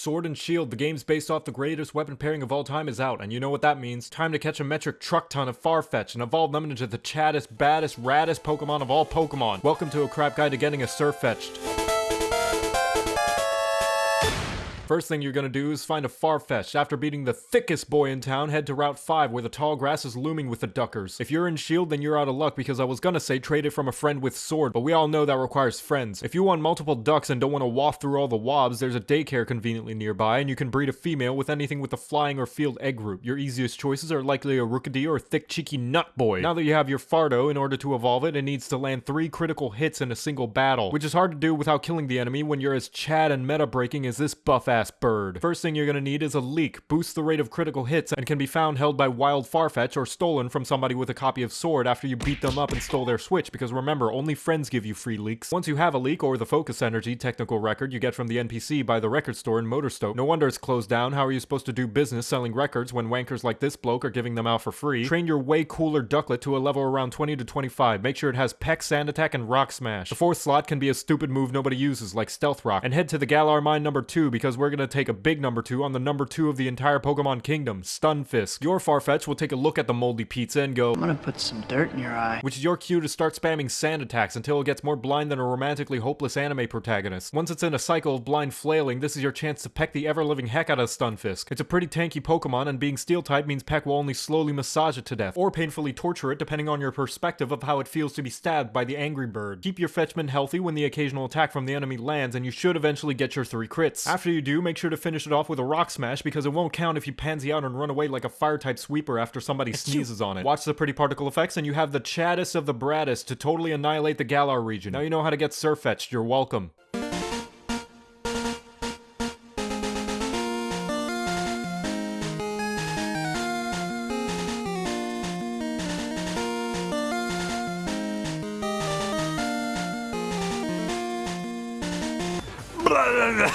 Sword and Shield, the game's based off the greatest weapon pairing of all time, is out, and you know what that means. Time to catch a metric truck ton of Farfetch and evolve them into the chattest, baddest, raddest Pokemon of all Pokemon. Welcome to a crap guide to getting a Sirfetch'd. First thing you're gonna do is find a Farfetch. After beating the thickest boy in town, head to Route 5 where the tall grass is looming with the duckers. If you're in Shield, then you're out of luck because I was gonna say trade it from a friend with sword, but we all know that requires friends. If you want multiple ducks and don't want to waft through all the wobs, there's a daycare conveniently nearby, and you can breed a female with anything with a flying or field egg group. Your easiest choices are likely a Rookidee or thick cheeky nut boy. Now that you have your Fardo, in order to evolve it, it needs to land three critical hits in a single battle, which is hard to do without killing the enemy when you're as Chad and meta breaking as this buff ass bird. First thing you're gonna need is a leek, boosts the rate of critical hits, and can be found held by wild Farfetch or stolen from somebody with a copy of Sword after you beat them up and stole their switch, because remember, only friends give you free leeks. Once you have a leek or the focus energy technical record you get from the NPC by the record store in Motostoke, no wonder it's closed down, how are you supposed to do business selling records when wankers like this bloke are giving them out for free? Train your way cooler ducklet to a level around 20 to 25, make sure it has Peck, Sand Attack, and Rock Smash. The fourth slot can be a stupid move nobody uses, like Stealth Rock, and head to the Galar Mine number 2 because we're gonna take a big number 2 on the number 2 of the entire Pokemon Kingdom, Stunfisk. Your Farfetch will take a look at the moldy pizza and go, I'm gonna put some dirt in your eye. Which is your cue to start spamming sand attacks until it gets more blind than a romantically hopeless anime protagonist. Once it's in a cycle of blind flailing, this is your chance to peck the ever-living heck out of Stunfisk. It's a pretty tanky Pokemon, and being Steel type means Peck will only slowly massage it to death, or painfully torture it depending on your perspective of how it feels to be stabbed by the angry bird. Keep your Fetchman healthy when the occasional attack from the enemy lands, and you should eventually get your three crits. After you do, make sure to finish it off with a Rock Smash because it won't count if you pansy out and run away like a fire type sweeper after somebody sneezes on it. Watch the pretty particle effects and you have the chaddest of the braddest to totally annihilate the Galar region. Now you know how to get Sirfetch'd, you're welcome.